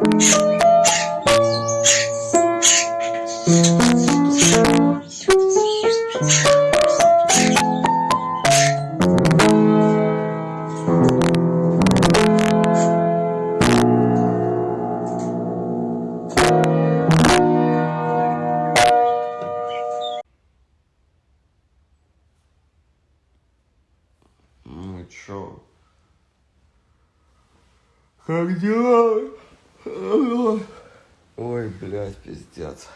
Ну чё? Как дела? Ой, блядь, пиздец.